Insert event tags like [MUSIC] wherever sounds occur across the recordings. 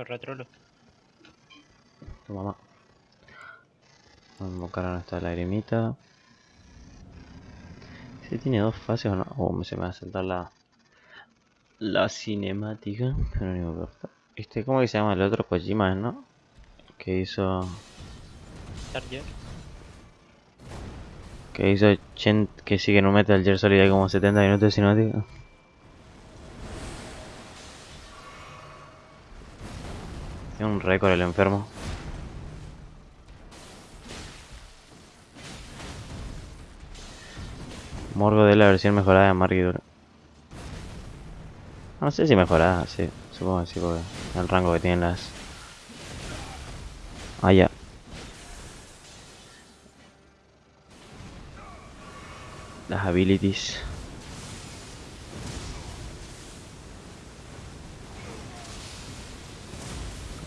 Corratrolo. Tu mamá. Vamos a invocar a nuestra lagrimita. Si tiene dos fases o no. Oh, se me va a saltar la. La cinemática. Pero no importa. Este, ¿cómo que se llama el otro? Kojima, ¿no? Que hizo. Charger. Que hizo Chen. Que sigue en un Metal Gear Solid hay como 70 minutos de cinemática. Un récord el enfermo. Morgo de la versión mejorada de Margidura. No sé si mejorada, sí. Supongo que sí, porque el rango que tienen las... Ah, ya. Las abilities.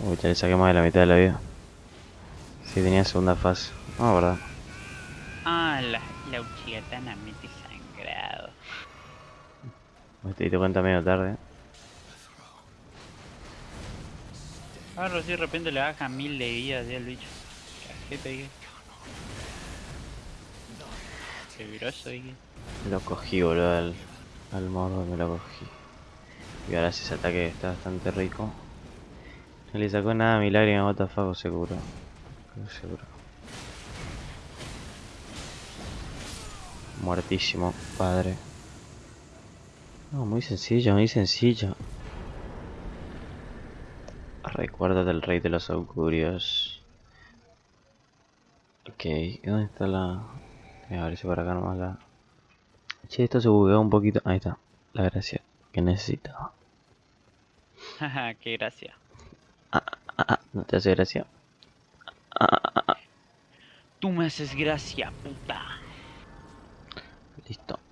Uy, ya le saqué más de la mitad de la vida. Sí, tenía segunda fase. Ah, verdad. Ah, la, la uchigatana mete sangrado. Me te cuenta medio tarde. Ahora sí de repente le baja mil de vida al bicho. ¿Qué pegué? Qué grosso, dije. Lo cogí, boludo, al, al morro me lo cogí. Y ahora ese ataque está bastante rico. No le sacó nada a mi lágrima, what the fuck, seguro. Seguro. Muertísimo, padre. No, muy sencillo, muy sencillo. Recuerda del rey de los augurios. Ok, ¿dónde está la...? A ver si por acá nomás la... Che, esto se bugueó un poquito. Ahí está, la gracia que necesitaba. Jaja, [LAUGHS] qué gracia. Ah, ah, ah, ¿no te hace gracia? Ah, ah, ah, ah. Tú me haces gracia, puta. Listo.